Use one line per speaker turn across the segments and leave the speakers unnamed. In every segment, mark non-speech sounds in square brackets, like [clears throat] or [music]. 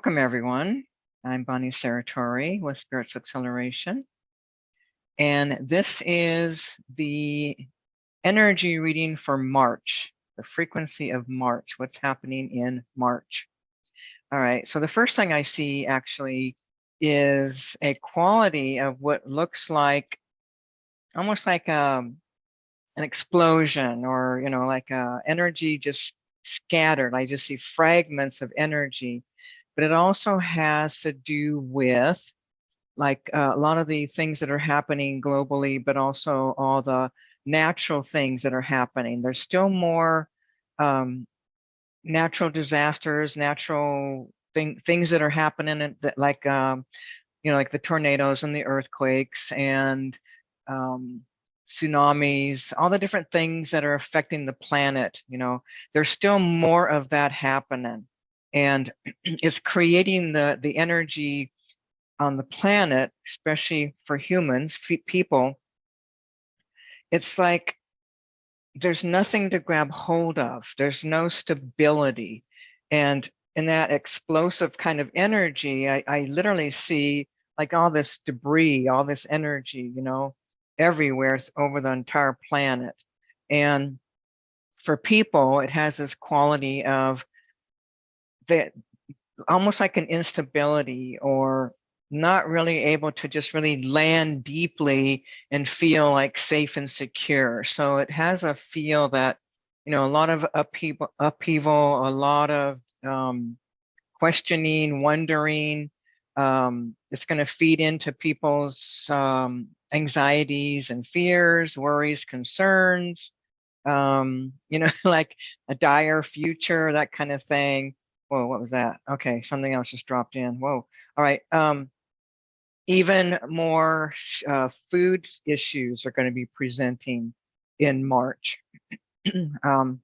Welcome, everyone. I'm Bonnie Saratori with Spirits Acceleration. And this is the energy reading for March, the frequency of March, what's happening in March. All right, so the first thing I see actually is a quality of what looks like almost like um, an explosion or, you know, like uh, energy just scattered. I just see fragments of energy but it also has to do with like uh, a lot of the things that are happening globally, but also all the natural things that are happening. There's still more um, natural disasters, natural thing, things that are happening that like, um, you know, like the tornadoes and the earthquakes and um, tsunamis, all the different things that are affecting the planet, you know, there's still more of that happening and [clears throat] it's creating the the energy on the planet especially for humans people. It's like there's nothing to grab hold of. There's no stability. And in that explosive kind of energy I, I literally see like all this debris all this energy you know everywhere over the entire planet. And for people it has this quality of that almost like an instability or not really able to just really land deeply and feel like safe and secure. So it has a feel that, you know, a lot of upheaval, upheaval a lot of um, questioning, wondering. Um, it's going to feed into people's um, anxieties and fears, worries, concerns, um, you know, [laughs] like a dire future, that kind of thing. Whoa, what was that? Okay, something else just dropped in. Whoa. All right. Um, even more uh, food issues are going to be presenting in March. [clears throat] um,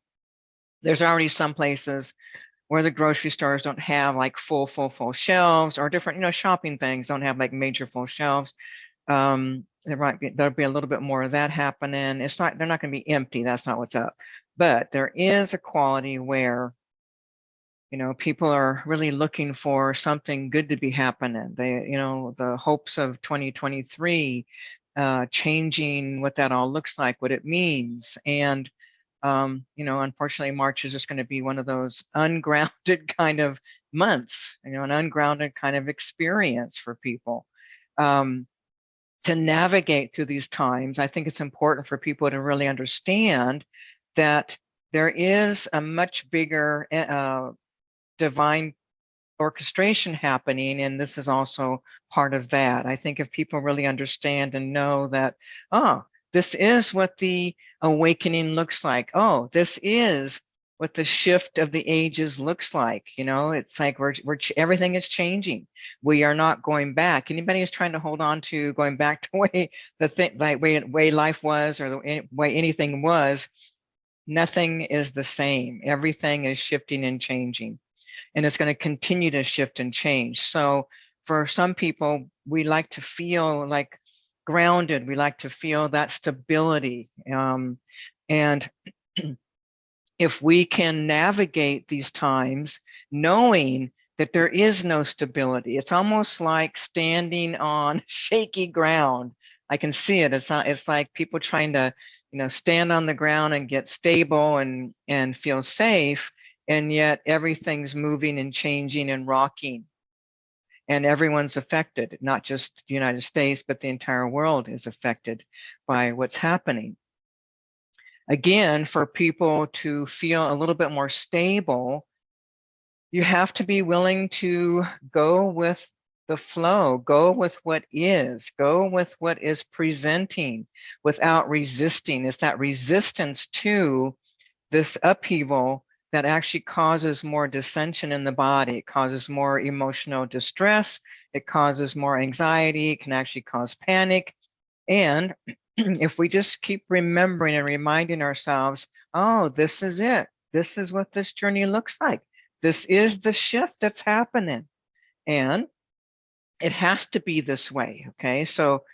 there's already some places where the grocery stores don't have like full, full, full shelves or different, you know, shopping things don't have like major full shelves. Um, there might be, there'll be a little bit more of that happening. It's not, they're not going to be empty. That's not what's up. But there is a quality where you know, people are really looking for something good to be happening. They, you know, the hopes of 2023, uh, changing what that all looks like, what it means. And, um, you know, unfortunately, March is just going to be one of those [laughs] ungrounded kind of months, you know, an ungrounded kind of experience for people. Um, to navigate through these times, I think it's important for people to really understand that there is a much bigger eh, uh, divine orchestration happening and this is also part of that. I think if people really understand and know that oh this is what the awakening looks like. Oh this is what the shift of the ages looks like you know? It's like we're, we're everything is changing. We are not going back. Anybody who's trying to hold on to going back [laughs] to way the thing like way way life was or the way anything was nothing is the same. Everything is shifting and changing and it's going to continue to shift and change. So for some people, we like to feel like grounded. We like to feel that stability. Um, and [clears throat] if we can navigate these times knowing that there is no stability, it's almost like standing on [laughs] shaky ground. I can see it. It's not, it's like people trying to, you know, stand on the ground and get stable and, and feel safe and yet everything's moving and changing and rocking. And everyone's affected not just the united states but the entire world is affected by what's happening. Again for people to feel a little bit more stable you have to be willing to go with the flow go with what is go with what is presenting without resisting. It's that resistance to this upheaval that actually causes more dissension in the body. It causes more emotional distress. It causes more anxiety. It can actually cause panic. And [clears throat] if we just keep remembering and reminding ourselves, oh, this is it. This is what this journey looks like. This is the shift that's happening. And it has to be this way. Okay. So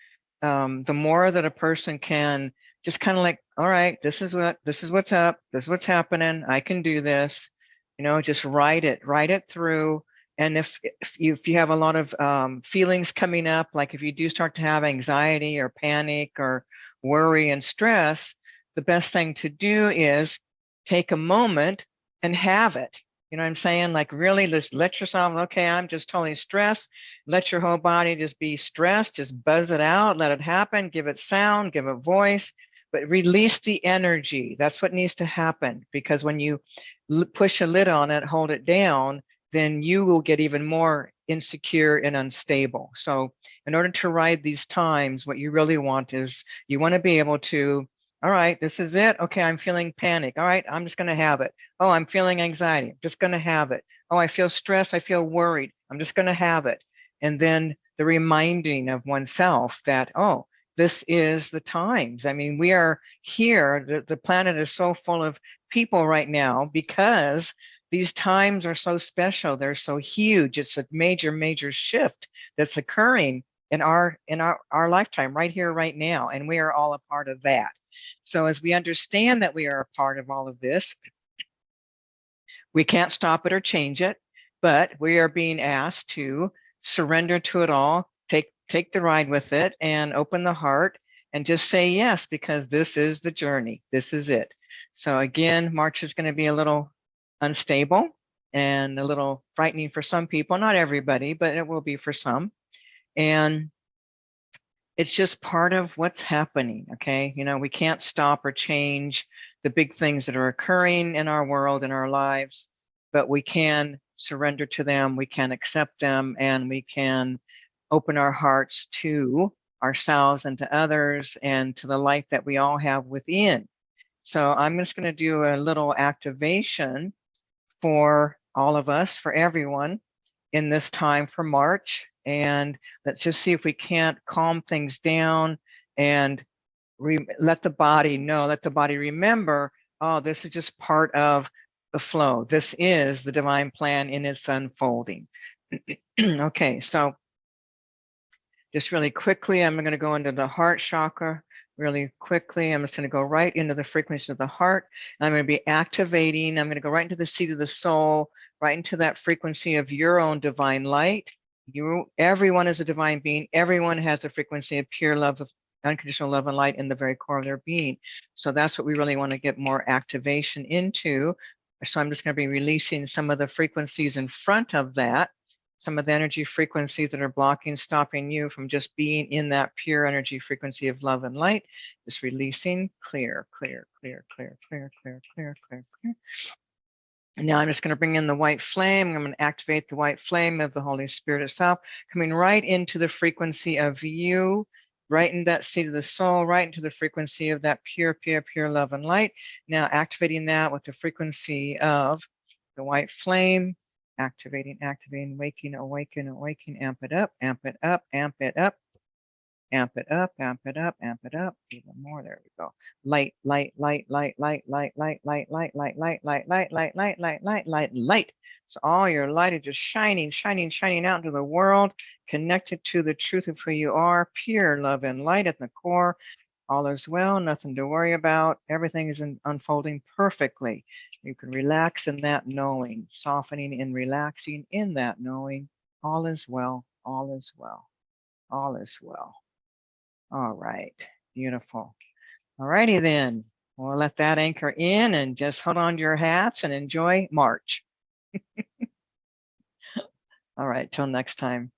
um, the more that a person can just kind of like, all right, this is what, this is what's up. This is what's happening. I can do this, you know, just write it, write it through And if, if you if you have a lot of um, feelings coming up, like if you do start to have anxiety or panic or worry and stress, the best thing to do is take a moment and have it. You know what I'm saying? Like really just let yourself, okay, I'm just totally stressed. Let your whole body just be stressed, just buzz it out, let it happen, give it sound, give it voice, but release the energy. That's what needs to happen because when you push a lid on it, hold it down, then you will get even more insecure and unstable. So in order to ride these times, what you really want is you want to be able to all right, this is it. Okay, I'm feeling panic. All right, I'm just going to have it. Oh, I'm feeling anxiety. I'm just going to have it. Oh, I feel stress. I feel worried. I'm just going to have it. And then the reminding of oneself that, oh, this is the times. I mean, we are here. The, the planet is so full of people right now because these times are so special. They're so huge. It's a major, major shift that's occurring in our in our, our lifetime right here, right now. And we are all a part of that. So as we understand that we are a part of all of this, we can't stop it or change it, but we are being asked to surrender to it all, take, the ride with it and open the heart and just say yes, because this is the journey. This is it. So again, March is going to be a little unstable and a little frightening for some people, not everybody, but it will be for some. And it's just part of what's happening. Okay. You know, we can't stop or change the big things that are occurring in our world, in our lives, but we can surrender to them. We can accept them and we can open our hearts to ourselves and to others and to the light that we all have within. So I'm just going to do a little activation for all of us, for everyone in this time for March and let's just see if we can't calm things down and let the body know, let the body remember, oh, this is just part of the flow. This is the divine plan in its unfolding. [clears throat] okay, so just really quickly, I'm going to go into the heart chakra really quickly. I'm just going to go right into the frequency of the heart. I'm going to be activating. I'm going to go right into the seat of the soul, right into that frequency of your own divine light you everyone is a divine being everyone has a frequency of pure love of unconditional love and light in the very core of their being so that's what we really want to get more activation into so i'm just going to be releasing some of the frequencies in front of that some of the energy frequencies that are blocking stopping you from just being in that pure energy frequency of love and light just releasing clear clear clear clear clear clear clear clear clear and now I'm just going to bring in the white flame. I'm going to activate the white flame of the Holy Spirit itself, coming right into the frequency of you, right in that seat of the soul, right into the frequency of that pure, pure, pure love and light. Now activating that with the frequency of the white flame, activating, activating, waking, awaken, awaken, amp it up, amp it up, amp it up, amp it up, amp it up, amp it up, even more. There we go. Light, light, light, light, light, light, light, light, light, light, light, light, light, light, light, light, light, light, light. So all your light is just shining, shining, shining out into the world, connected to the truth of who you are, pure love and light at the core. All is well, nothing to worry about. Everything is unfolding perfectly. You can relax in that knowing, softening and relaxing in that knowing. All is well, all is well, all is well. All right, beautiful. All righty then. We'll let that anchor in and just hold on to your hats and enjoy March. [laughs] All right, till next time.